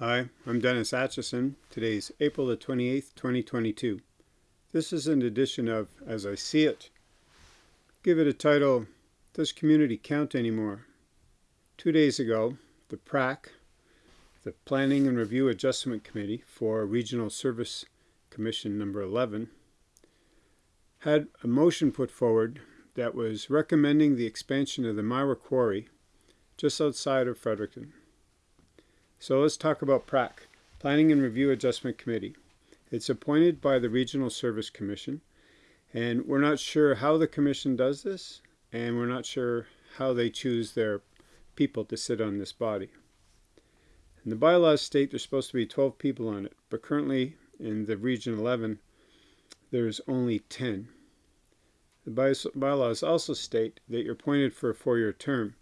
Hi, I'm Dennis Atchison. Today's April the 28th, 2022. This is an edition of As I See It. Give it a title, Does Community Count Anymore? Two days ago, the PRAC, the Planning and Review Adjustment Committee for Regional Service Commission number 11, had a motion put forward that was recommending the expansion of the Myra Quarry just outside of Fredericton. So let's talk about PRAC, Planning and Review Adjustment Committee. It's appointed by the Regional Service Commission, and we're not sure how the commission does this, and we're not sure how they choose their people to sit on this body. And the bylaws state there's supposed to be 12 people on it, but currently in the Region 11, there's only 10. The bylaws also state that you're appointed for a four-year term,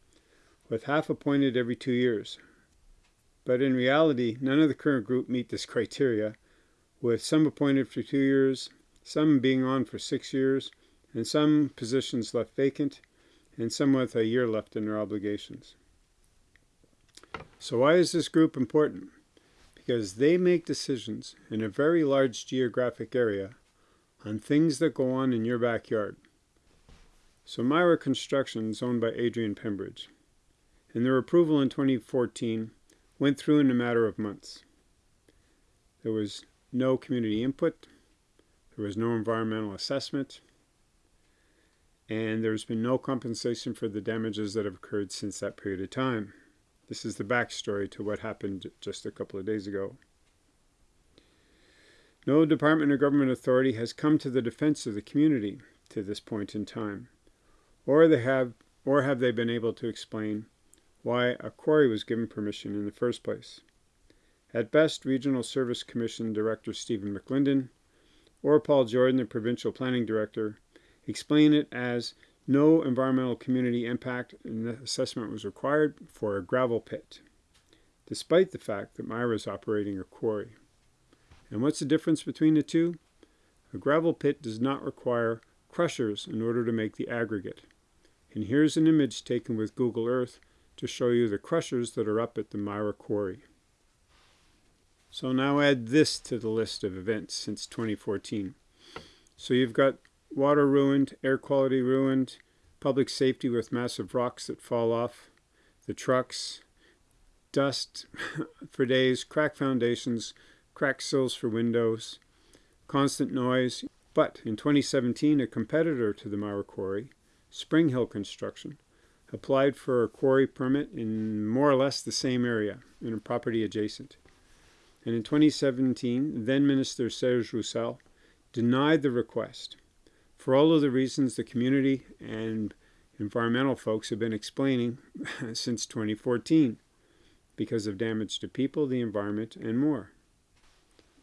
with half appointed every two years, but in reality, none of the current group meet this criteria, with some appointed for two years, some being on for six years, and some positions left vacant, and some with a year left in their obligations. So why is this group important? Because they make decisions in a very large geographic area on things that go on in your backyard. So Myra Construction is owned by Adrian Pembridge. And their approval in 2014 went through in a matter of months. There was no community input, there was no environmental assessment, and there's been no compensation for the damages that have occurred since that period of time. This is the backstory to what happened just a couple of days ago. No department or government authority has come to the defense of the community to this point in time, or they have or have they been able to explain why a quarry was given permission in the first place. At best, Regional Service Commission Director Stephen McLinden or Paul Jordan, the Provincial Planning Director, explain it as no environmental community impact assessment was required for a gravel pit, despite the fact that Myra is operating a quarry. And what's the difference between the two? A gravel pit does not require crushers in order to make the aggregate. And here's an image taken with Google Earth to show you the crushers that are up at the Myra Quarry. So now add this to the list of events since 2014. So you've got water ruined, air quality ruined, public safety with massive rocks that fall off, the trucks, dust for days, cracked foundations, cracked sills for windows, constant noise. But in 2017, a competitor to the Myra Quarry, Spring Hill Construction, applied for a quarry permit in more or less the same area, in a property adjacent. And in 2017, then Minister Serge Rousselle denied the request for all of the reasons the community and environmental folks have been explaining since 2014 because of damage to people, the environment, and more.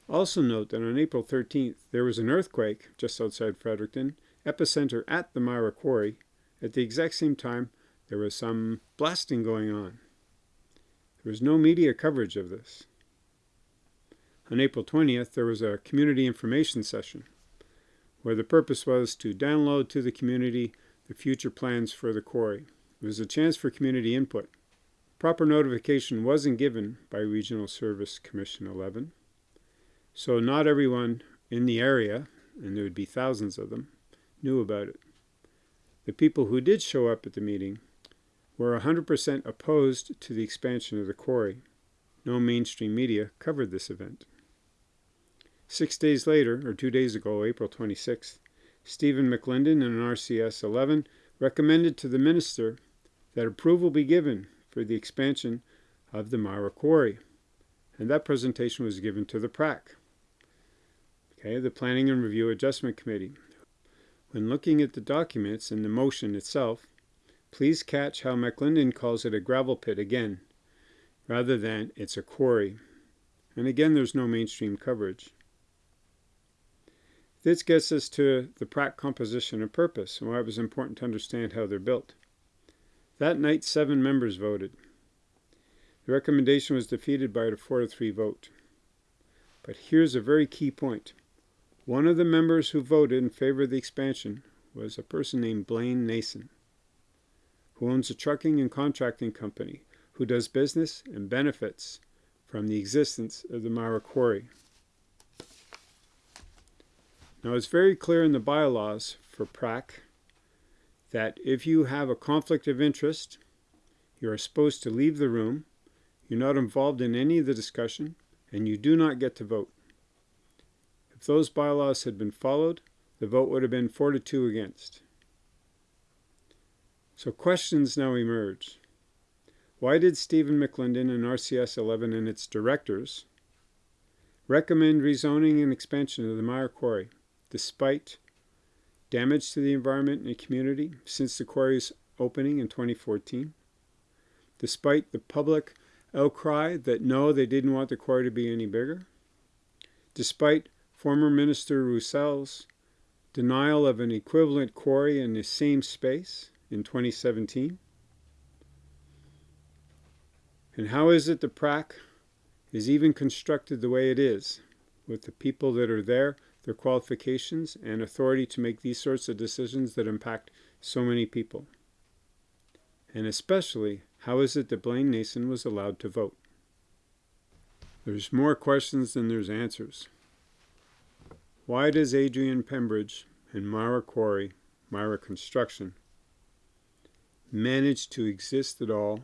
Also note that on April 13th, there was an earthquake just outside Fredericton, epicenter at the Myra Quarry, at the exact same time there was some blasting going on. There was no media coverage of this. On April 20th, there was a community information session where the purpose was to download to the community the future plans for the quarry. It was a chance for community input. Proper notification wasn't given by Regional Service Commission 11, so not everyone in the area, and there would be thousands of them, knew about it. The people who did show up at the meeting were 100% opposed to the expansion of the quarry. No mainstream media covered this event. Six days later, or two days ago, April 26th, Stephen McLinden and an RCS 11 recommended to the minister that approval be given for the expansion of the Myra Quarry. And that presentation was given to the PRAC, okay, the Planning and Review Adjustment Committee. When looking at the documents and the motion itself, Please catch how McLinden calls it a gravel pit again, rather than it's a quarry. And again, there's no mainstream coverage. This gets us to the PRAC composition and purpose, and why it was important to understand how they're built. That night, seven members voted. The recommendation was defeated by a 4 to 3 vote. But here's a very key point. One of the members who voted in favor of the expansion was a person named Blaine Nason who owns a trucking and contracting company, who does business and benefits from the existence of the Myra Quarry. Now it's very clear in the bylaws for PRAC that if you have a conflict of interest, you are supposed to leave the room, you're not involved in any of the discussion, and you do not get to vote. If those bylaws had been followed, the vote would have been 4 to 2 against. So questions now emerge. Why did Stephen McLinden and RCS 11 and its directors recommend rezoning and expansion of the Myra Quarry, despite damage to the environment and the community since the quarry's opening in 2014, despite the public outcry that no, they didn't want the quarry to be any bigger, despite former Minister Rousselle's denial of an equivalent quarry in the same space in 2017. And how is it the PRAC is even constructed the way it is, with the people that are there, their qualifications, and authority to make these sorts of decisions that impact so many people? And especially, how is it that Blaine Nason was allowed to vote? There's more questions than there's answers. Why does Adrian Pembridge and Myra Quarry, Myra Construction, manage to exist at all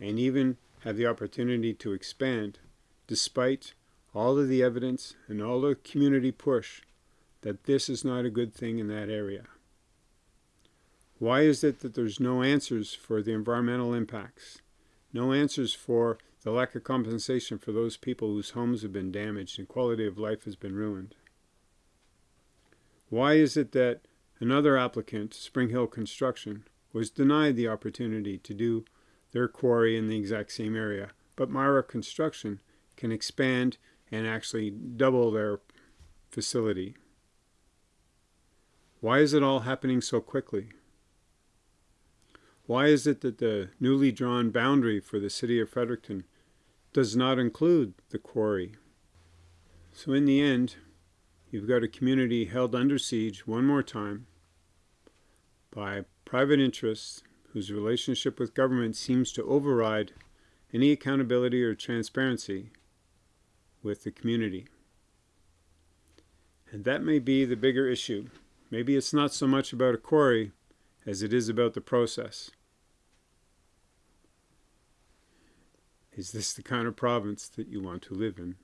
and even have the opportunity to expand despite all of the evidence and all the community push that this is not a good thing in that area? Why is it that there's no answers for the environmental impacts? No answers for the lack of compensation for those people whose homes have been damaged and quality of life has been ruined? Why is it that another applicant, Spring Hill Construction, was denied the opportunity to do their quarry in the exact same area, but Myra Construction can expand and actually double their facility? Why is it all happening so quickly? Why is it that the newly drawn boundary for the city of Fredericton does not include the quarry? So in the end, you've got a community held under siege one more time by private interests whose relationship with government seems to override any accountability or transparency with the community. And that may be the bigger issue. Maybe it's not so much about a quarry as it is about the process. Is this the kind of province that you want to live in?